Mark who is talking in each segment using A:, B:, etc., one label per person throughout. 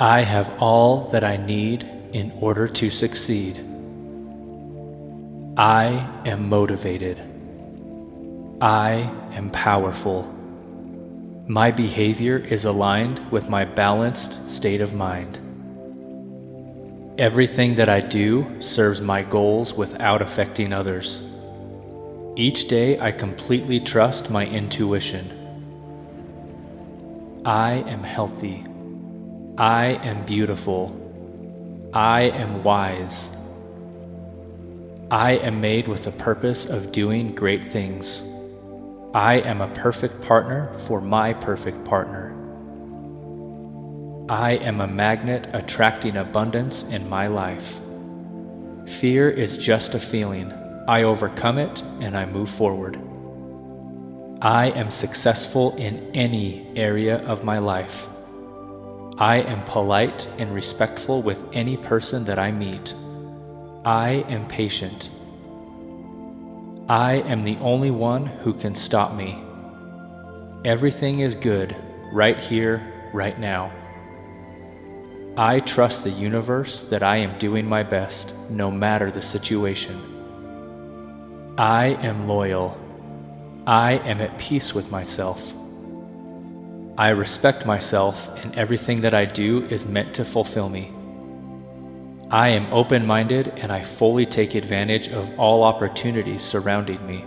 A: I have all that I need in order to succeed. I am motivated. I am powerful. My behavior is aligned with my balanced state of mind. Everything that I do serves my goals without affecting others. Each day I completely trust my intuition. I am healthy. I am beautiful. I am wise. I am made with the purpose of doing great things. I am a perfect partner for my perfect partner. I am a magnet attracting abundance in my life. Fear is just a feeling. I overcome it and I move forward. I am successful in any area of my life. I am polite and respectful with any person that I meet. I am patient. I am the only one who can stop me. Everything is good right here, right now. I trust the universe that I am doing my best, no matter the situation. I am loyal. I am at peace with myself. I respect myself, and everything that I do is meant to fulfill me. I am open minded and I fully take advantage of all opportunities surrounding me.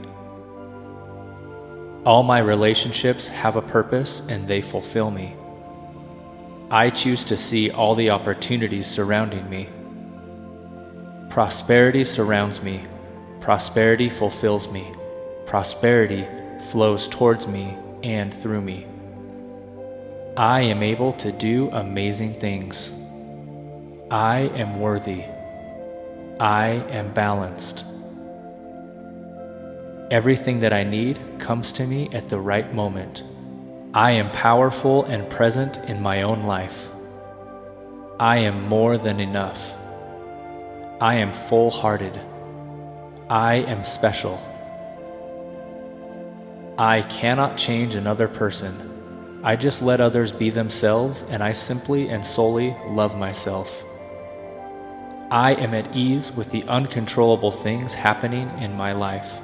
A: All my relationships have a purpose and they fulfill me. I choose to see all the opportunities surrounding me. Prosperity surrounds me. Prosperity fulfills me. Prosperity flows towards me and through me. I am able to do amazing things. I am worthy. I am balanced. Everything that I need comes to me at the right moment. I am powerful and present in my own life. I am more than enough. I am full hearted. I am special. I cannot change another person. I just let others be themselves and I simply and solely love myself. I am at ease with the uncontrollable things happening in my life.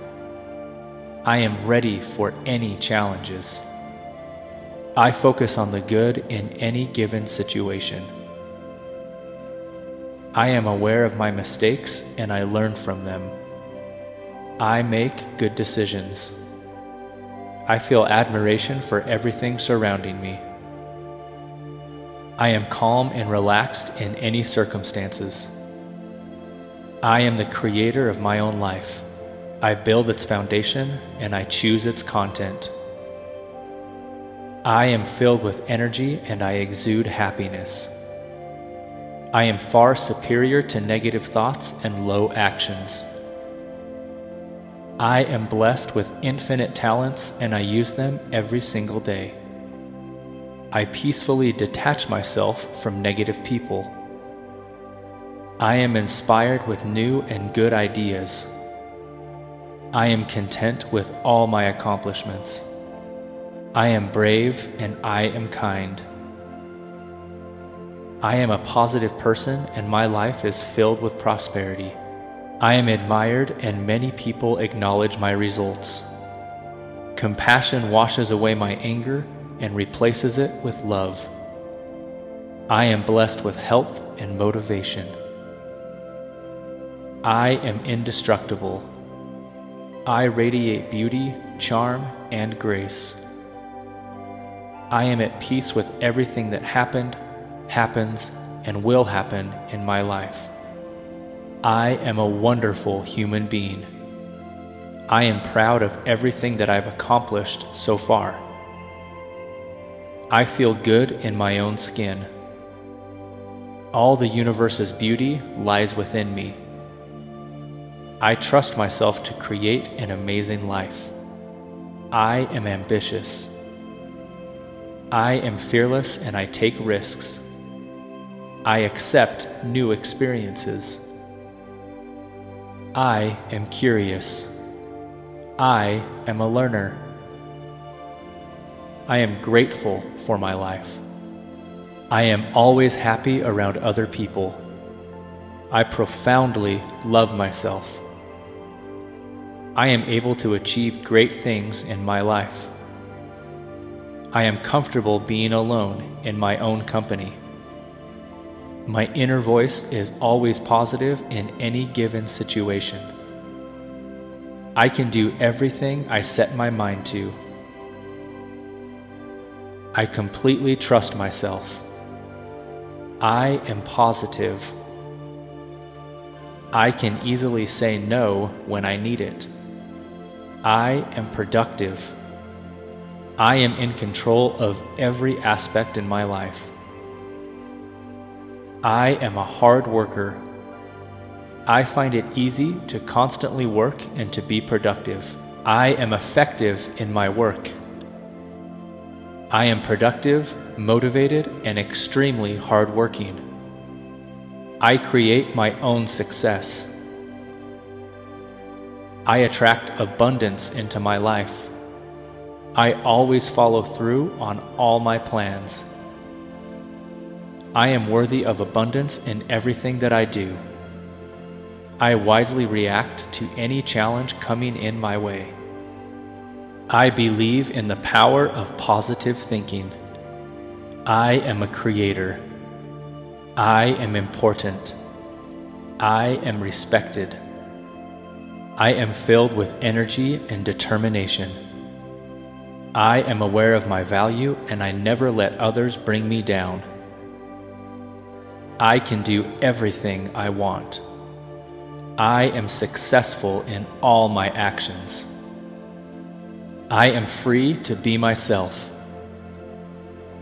A: I am ready for any challenges. I focus on the good in any given situation. I am aware of my mistakes and I learn from them. I make good decisions. I feel admiration for everything surrounding me. I am calm and relaxed in any circumstances. I am the creator of my own life. I build its foundation and I choose its content. I am filled with energy and I exude happiness. I am far superior to negative thoughts and low actions. I am blessed with infinite talents and I use them every single day. I peacefully detach myself from negative people. I am inspired with new and good ideas. I am content with all my accomplishments. I am brave and I am kind. I am a positive person and my life is filled with prosperity. I am admired and many people acknowledge my results. Compassion washes away my anger and replaces it with love. I am blessed with health and motivation. I am indestructible. I radiate beauty, charm, and grace. I am at peace with everything that happened, happens, and will happen in my life. I am a wonderful human being. I am proud of everything that I've accomplished so far. I feel good in my own skin. All the universe's beauty lies within me. I trust myself to create an amazing life. I am ambitious. I am fearless and I take risks. I accept new experiences. I am curious. I am a learner. I am grateful for my life. I am always happy around other people. I profoundly love myself. I am able to achieve great things in my life. I am comfortable being alone in my own company. My inner voice is always positive in any given situation. I can do everything I set my mind to. I completely trust myself. I am positive. I can easily say no when I need it. I am productive. I am in control of every aspect in my life. I am a hard worker. I find it easy to constantly work and to be productive. I am effective in my work. I am productive, motivated, and extremely hardworking. I create my own success. I attract abundance into my life. I always follow through on all my plans. I am worthy of abundance in everything that I do. I wisely react to any challenge coming in my way. I believe in the power of positive thinking. I am a creator. I am important. I am respected. I am filled with energy and determination. I am aware of my value and I never let others bring me down. I can do everything I want. I am successful in all my actions. I am free to be myself.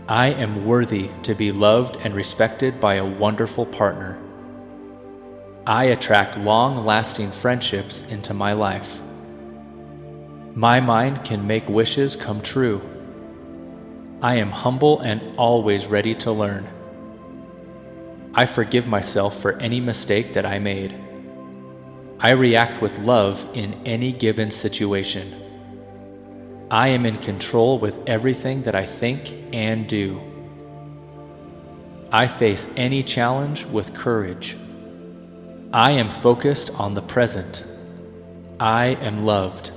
A: I am worthy to be loved and respected by a wonderful partner. I attract long lasting friendships into my life. My mind can make wishes come true. I am humble and always ready to learn. I forgive myself for any mistake that I made. I react with love in any given situation. I am in control with everything that I think and do. I face any challenge with courage. I am focused on the present. I am loved.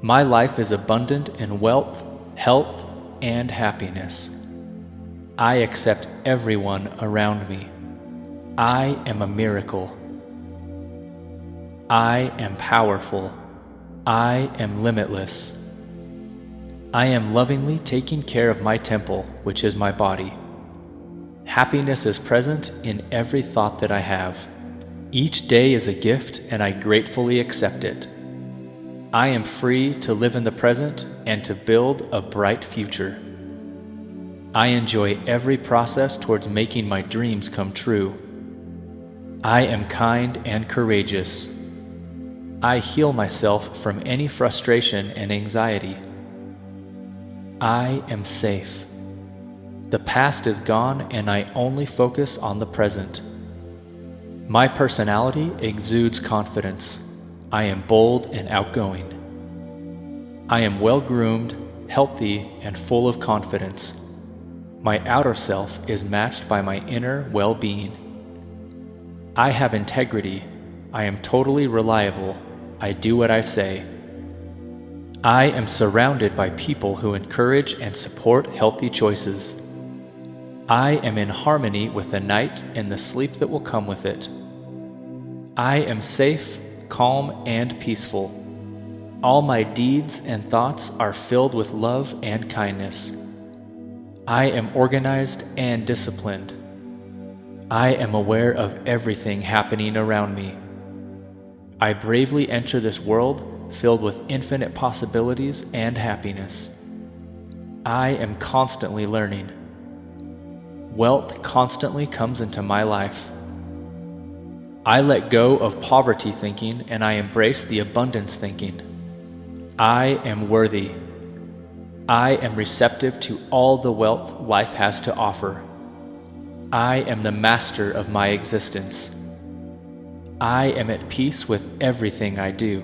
A: My life is abundant in wealth, health, and happiness. I accept everyone around me. I am a miracle. I am powerful. I am limitless. I am lovingly taking care of my temple, which is my body. Happiness is present in every thought that I have. Each day is a gift, and I gratefully accept it. I am free to live in the present and to build a bright future. I enjoy every process towards making my dreams come true. I am kind and courageous. I heal myself from any frustration and anxiety. I am safe. The past is gone and I only focus on the present. My personality exudes confidence. I am bold and outgoing. I am well groomed, healthy, and full of confidence. My outer self is matched by my inner well being. I have integrity. I am totally reliable. I do what I say. I am surrounded by people who encourage and support healthy choices. I am in harmony with the night and the sleep that will come with it. I am safe, calm, and peaceful. All my deeds and thoughts are filled with love and kindness. I am organized and disciplined. I am aware of everything happening around me. I bravely enter this world filled with infinite possibilities and happiness. I am constantly learning. Wealth constantly comes into my life. I let go of poverty thinking and I embrace the abundance thinking. I am worthy. I am receptive to all the wealth life has to offer. I am the master of my existence. I am at peace with everything I do.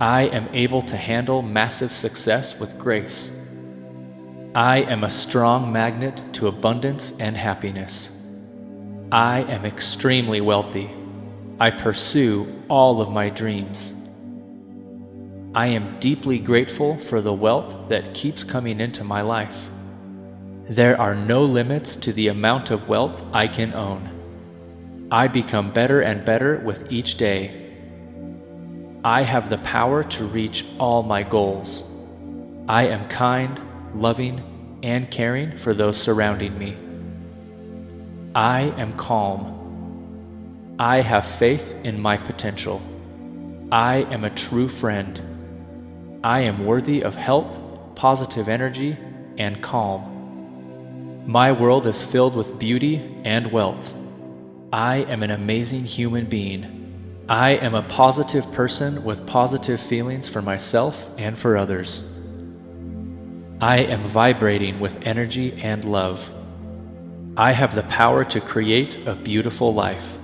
A: I am able to handle massive success with grace. I am a strong magnet to abundance and happiness. I am extremely wealthy. I pursue all of my dreams. I am deeply grateful for the wealth that keeps coming into my life. There are no limits to the amount of wealth I can own. I become better and better with each day. I have the power to reach all my goals. I am kind, loving, and caring for those surrounding me. I am calm. I have faith in my potential. I am a true friend. I am worthy of health, positive energy, and calm. My world is filled with beauty and wealth. I am an amazing human being. I am a positive person with positive feelings for myself and for others. I am vibrating with energy and love. I have the power to create a beautiful life.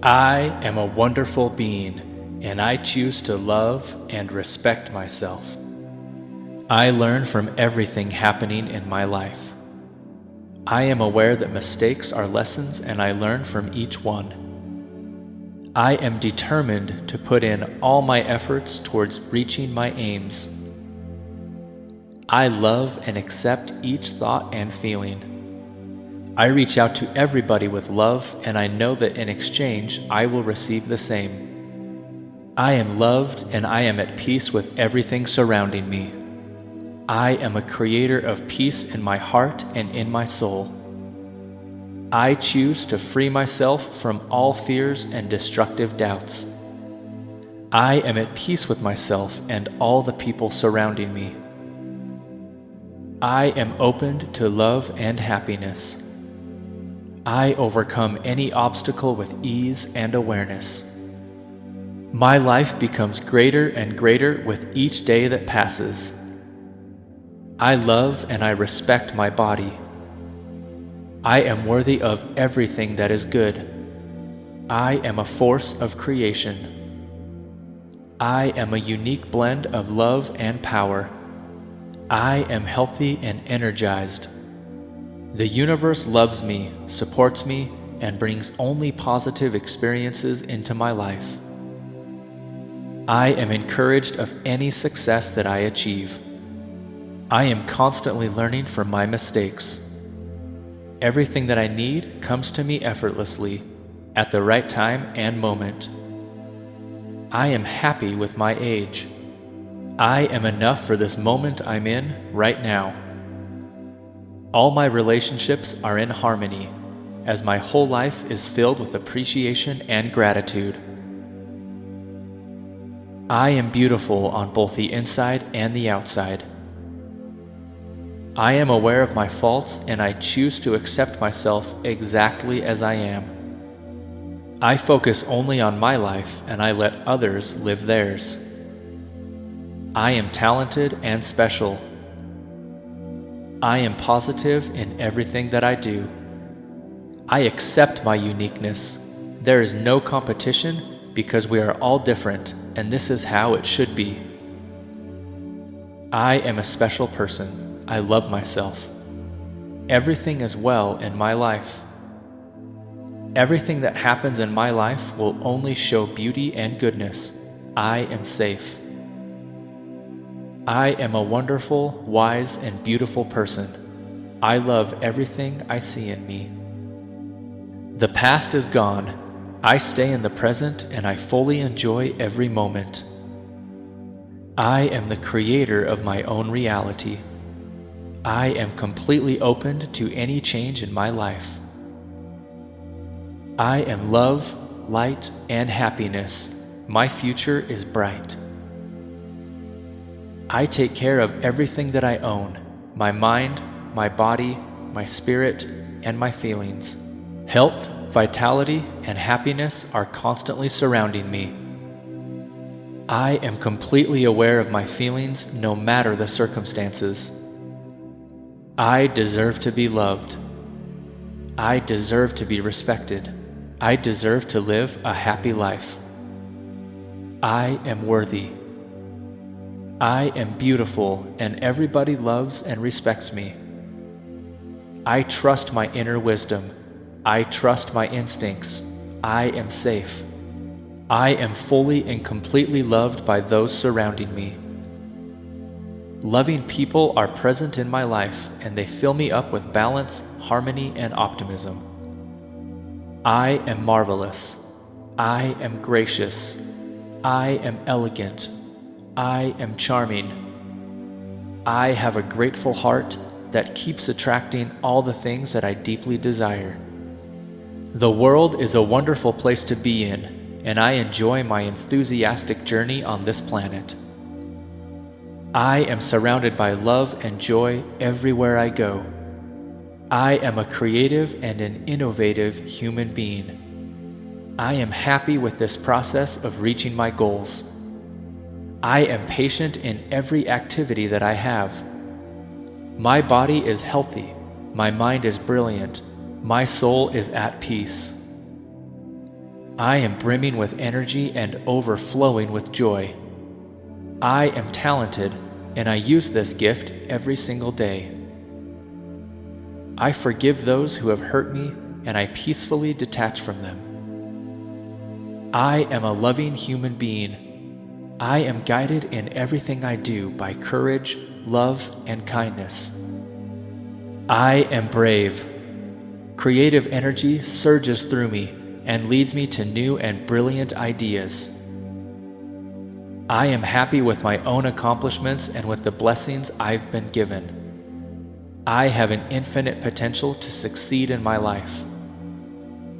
A: I am a wonderful being, and I choose to love and respect myself. I learn from everything happening in my life. I am aware that mistakes are lessons and I learn from each one. I am determined to put in all my efforts towards reaching my aims. I love and accept each thought and feeling. I reach out to everybody with love, and I know that in exchange I will receive the same. I am loved and I am at peace with everything surrounding me. I am a creator of peace in my heart and in my soul. I choose to free myself from all fears and destructive doubts. I am at peace with myself and all the people surrounding me. I am opened to love and happiness. I overcome any obstacle with ease and awareness. My life becomes greater and greater with each day that passes. I love and I respect my body. I am worthy of everything that is good. I am a force of creation. I am a unique blend of love and power. I am healthy and energized. The universe loves me, supports me, and brings only positive experiences into my life. I am encouraged of any success that I achieve. I am constantly learning from my mistakes. Everything that I need comes to me effortlessly, at the right time and moment. I am happy with my age. I am enough for this moment I'm in right now. All my relationships are in harmony, as my whole life is filled with appreciation and gratitude. I am beautiful on both the inside and the outside. I am aware of my faults and I choose to accept myself exactly as I am. I focus only on my life and I let others live theirs. I am talented and special. I am positive in everything that I do. I accept my uniqueness. There is no competition because we are all different, and this is how it should be. I am a special person. I love myself. Everything is well in my life. Everything that happens in my life will only show beauty and goodness. I am safe. I am a wonderful, wise, and beautiful person. I love everything I see in me. The past is gone. I stay in the present and I fully enjoy every moment. I am the creator of my own reality. I am completely open to any change in my life. I am love, light, and happiness. My future is bright. I take care of everything that I own my mind, my body, my spirit, and my feelings. Health, vitality, and happiness are constantly surrounding me. I am completely aware of my feelings no matter the circumstances. I deserve to be loved. I deserve to be respected. I deserve to live a happy life. I am worthy. I am beautiful and everybody loves and respects me. I trust my inner wisdom. I trust my instincts. I am safe. I am fully and completely loved by those surrounding me. Loving people are present in my life and they fill me up with balance, harmony, and optimism. I am marvelous. I am gracious. I am elegant. I am charming. I have a grateful heart that keeps attracting all the things that I deeply desire. The world is a wonderful place to be in, and I enjoy my enthusiastic journey on this planet. I am surrounded by love and joy everywhere I go. I am a creative and an innovative human being. I am happy with this process of reaching my goals. I am patient in every activity that I have. My body is healthy, my mind is brilliant, my soul is at peace. I am brimming with energy and overflowing with joy. I am talented, and I use this gift every single day. I forgive those who have hurt me, and I peacefully detach from them. I am a loving human being. I am guided in everything I do by courage, love, and kindness. I am brave. Creative energy surges through me and leads me to new and brilliant ideas. I am happy with my own accomplishments and with the blessings I've been given. I have an infinite potential to succeed in my life.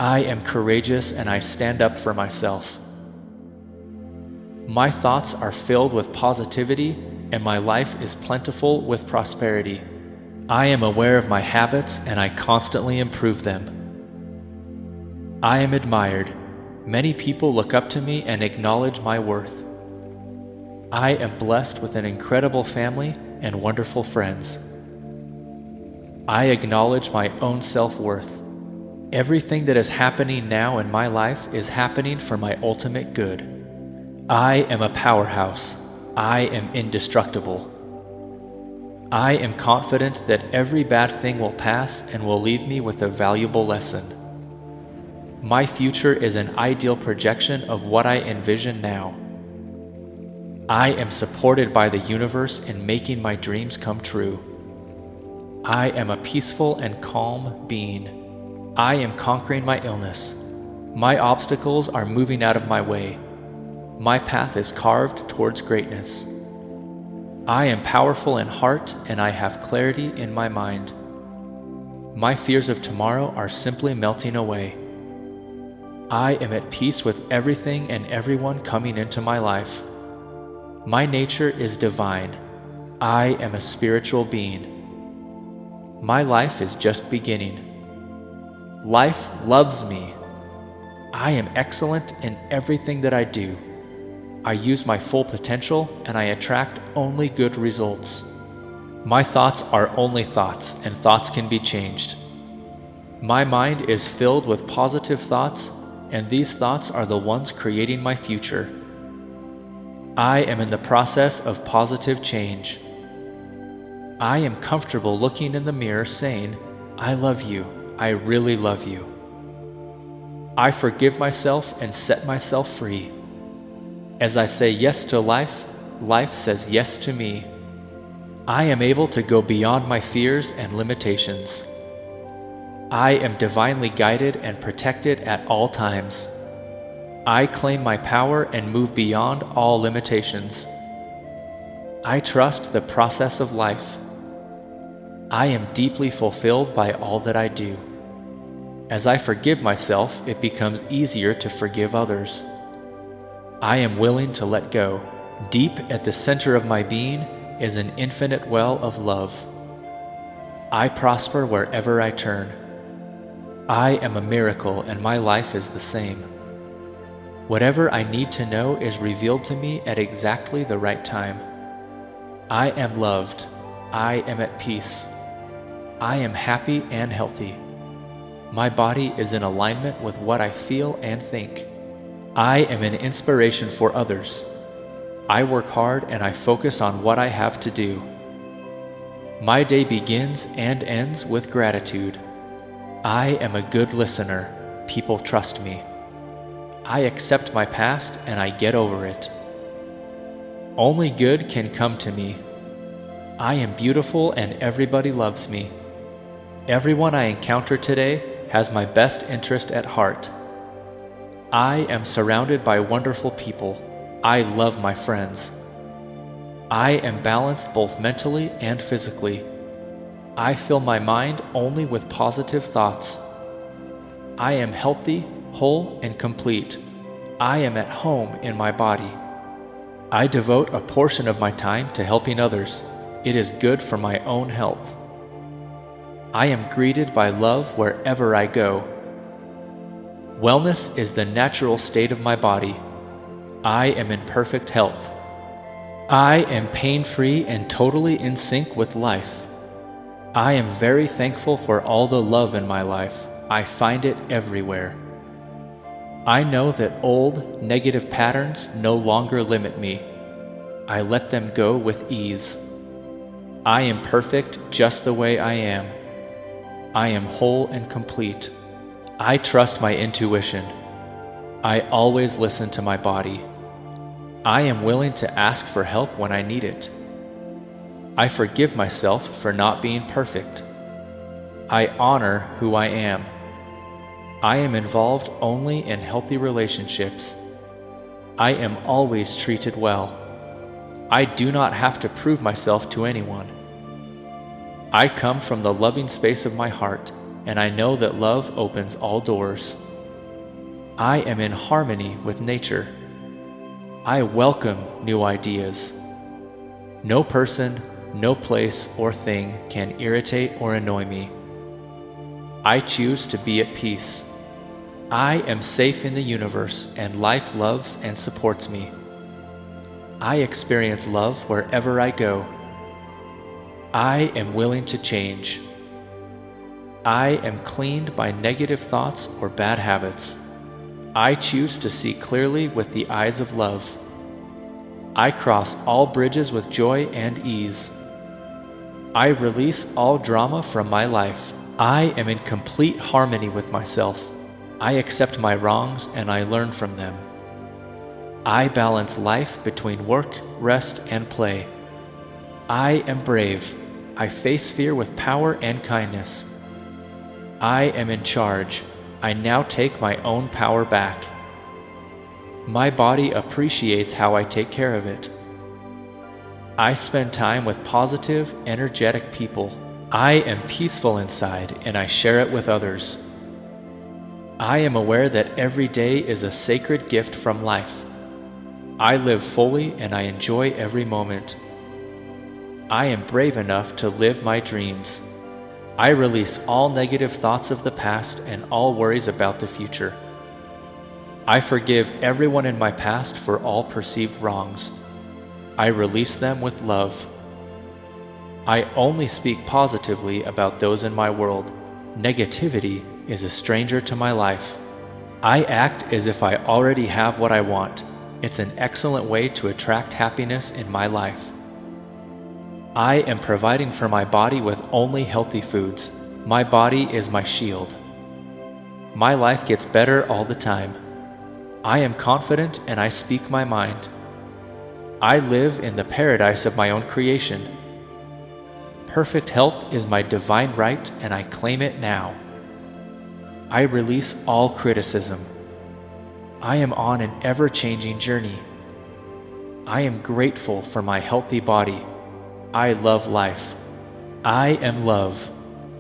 A: I am courageous and I stand up for myself. My thoughts are filled with positivity and my life is plentiful with prosperity. I am aware of my habits and I constantly improve them. I am admired. Many people look up to me and acknowledge my worth. I am blessed with an incredible family and wonderful friends. I acknowledge my own self worth. Everything that is happening now in my life is happening for my ultimate good. I am a powerhouse. I am indestructible. I am confident that every bad thing will pass and will leave me with a valuable lesson. My future is an ideal projection of what I envision now. I am supported by the universe in making my dreams come true. I am a peaceful and calm being. I am conquering my illness. My obstacles are moving out of my way. My path is carved towards greatness. I am powerful in heart and I have clarity in my mind. My fears of tomorrow are simply melting away. I am at peace with everything and everyone coming into my life. My nature is divine. I am a spiritual being. My life is just beginning. Life loves me. I am excellent in everything that I do. I use my full potential and I attract only good results. My thoughts are only thoughts, and thoughts can be changed. My mind is filled with positive thoughts, and these thoughts are the ones creating my future. I am in the process of positive change. I am comfortable looking in the mirror saying, I love you, I really love you. I forgive myself and set myself free. As I say yes to life, life says yes to me. I am able to go beyond my fears and limitations. I am divinely guided and protected at all times. I claim my power and move beyond all limitations. I trust the process of life. I am deeply fulfilled by all that I do. As I forgive myself, it becomes easier to forgive others. I am willing to let go. Deep at the center of my being is an infinite well of love. I prosper wherever I turn. I am a miracle and my life is the same. Whatever I need to know is revealed to me at exactly the right time. I am loved. I am at peace. I am happy and healthy. My body is in alignment with what I feel and think. I am an inspiration for others. I work hard and I focus on what I have to do. My day begins and ends with gratitude. I am a good listener. People trust me. I accept my past and I get over it. Only good can come to me. I am beautiful and everybody loves me. Everyone I encounter today has my best interest at heart. I am surrounded by wonderful people. I love my friends. I am balanced both mentally and physically. I fill my mind only with positive thoughts. I am healthy, whole, and complete. I am at home in my body. I devote a portion of my time to helping others. It is good for my own health. I am greeted by love wherever I go. Wellness is the natural state of my body. I am in perfect health. I am pain free and totally in sync with life. I am very thankful for all the love in my life. I find it everywhere. I know that old, negative patterns no longer limit me. I let them go with ease. I am perfect just the way I am. I am whole and complete. I trust my intuition. I always listen to my body. I am willing to ask for help when I need it. I forgive myself for not being perfect. I honor who I am. I am involved only in healthy relationships. I am always treated well. I do not have to prove myself to anyone. I come from the loving space of my heart, and I know that love opens all doors. I am in harmony with nature. I welcome new ideas. No person, no place, or thing can irritate or annoy me. I choose to be at peace. I am safe in the universe, and life loves and supports me. I experience love wherever I go. I am willing to change. I am cleaned by negative thoughts or bad habits. I choose to see clearly with the eyes of love. I cross all bridges with joy and ease. I release all drama from my life. I am in complete harmony with myself. I accept my wrongs and I learn from them. I balance life between work, rest, and play. I am brave. I face fear with power and kindness. I am in charge. I now take my own power back. My body appreciates how I take care of it. I spend time with positive, energetic people. I am peaceful inside and I share it with others. I am aware that every day is a sacred gift from life. I live fully and I enjoy every moment. I am brave enough to live my dreams. I release all negative thoughts of the past and all worries about the future. I forgive everyone in my past for all perceived wrongs. I release them with love. I only speak positively about those in my world. Negativity is a stranger to my life. I act as if I already have what I want. It's an excellent way to attract happiness in my life. I am providing for my body with only healthy foods. My body is my shield. My life gets better all the time. I am confident and I speak my mind. I live in the paradise of my own creation. Perfect health is my divine right and I claim it now. I release all criticism. I am on an ever changing journey. I am grateful for my healthy body. I love life. I am love.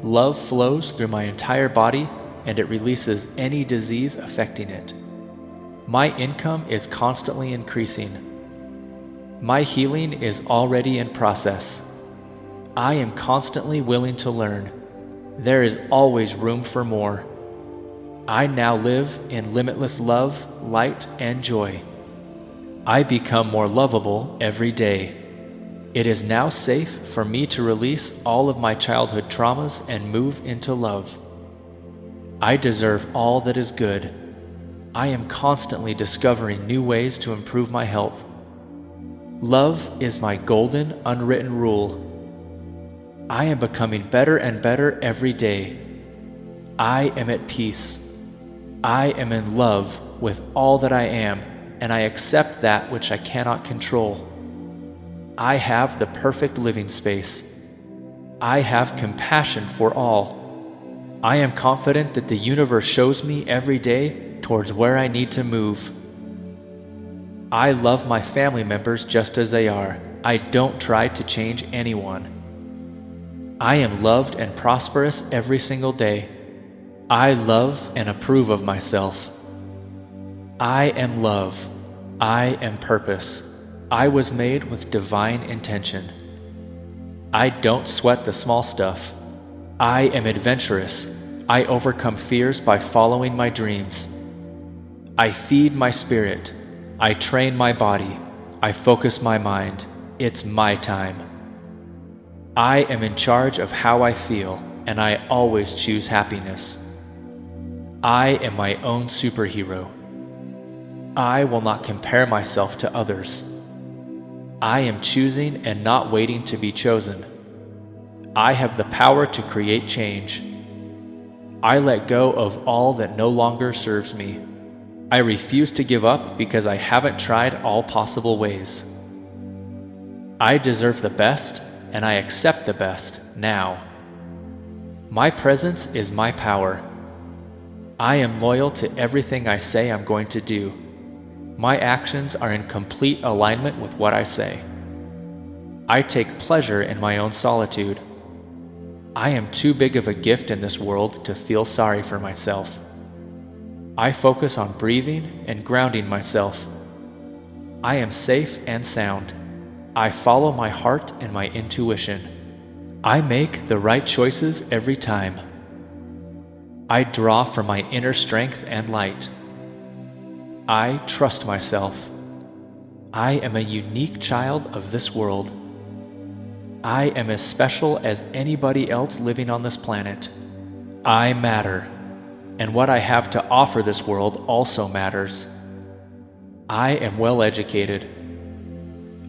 A: Love flows through my entire body and it releases any disease affecting it. My income is constantly increasing. My healing is already in process. I am constantly willing to learn. There is always room for more. I now live in limitless love, light, and joy. I become more lovable every day. It is now safe for me to release all of my childhood traumas and move into love. I deserve all that is good. I am constantly discovering new ways to improve my health. Love is my golden, unwritten rule. I am becoming better and better every day. I am at peace. I am in love with all that I am, and I accept that which I cannot control. I have the perfect living space. I have compassion for all. I am confident that the universe shows me every day towards where I need to move. I love my family members just as they are. I don't try to change anyone. I am loved and prosperous every single day. I love and approve of myself. I am love. I am purpose. I was made with divine intention. I don't sweat the small stuff. I am adventurous. I overcome fears by following my dreams. I feed my spirit. I train my body. I focus my mind. It's my time. I am in charge of how I feel, and I always choose happiness. I am my own superhero. I will not compare myself to others. I am choosing and not waiting to be chosen. I have the power to create change. I let go of all that no longer serves me. I refuse to give up because I haven't tried all possible ways. I deserve the best, and I accept the best now. My presence is my power. I am loyal to everything I say I'm going to do. My actions are in complete alignment with what I say. I take pleasure in my own solitude. I am too big of a gift in this world to feel sorry for myself. I focus on breathing and grounding myself. I am safe and sound. I follow my heart and my intuition. I make the right choices every time. I draw from my inner strength and light. I trust myself. I am a unique child of this world. I am as special as anybody else living on this planet. I matter and what I have to offer this world also matters. I am well educated.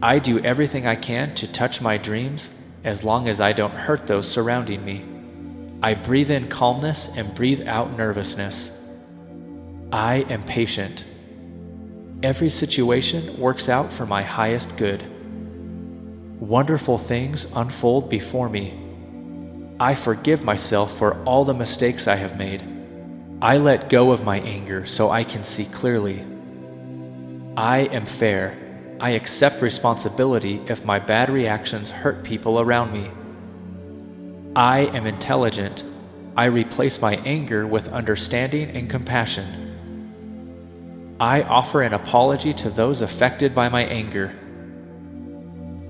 A: I do everything I can to touch my dreams as long as I don't hurt those surrounding me. I breathe in calmness and breathe out nervousness. I am patient. Every situation works out for my highest good. Wonderful things unfold before me. I forgive myself for all the mistakes I have made. I let go of my anger so I can see clearly. I am fair. I accept responsibility if my bad reactions hurt people around me. I am intelligent. I replace my anger with understanding and compassion. I offer an apology to those affected by my anger.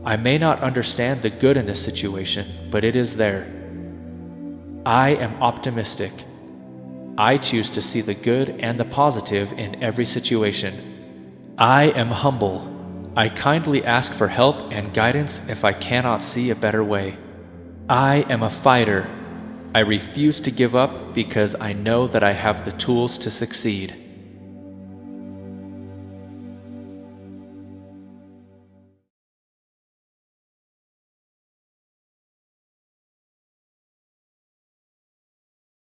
A: I may not understand the good in this situation, but it is there. I am optimistic. I choose to see the good and the positive in every situation. I am humble. I kindly ask for help and guidance if I cannot see a better way. I am a fighter. I refuse to give up because I know that I have the tools to succeed.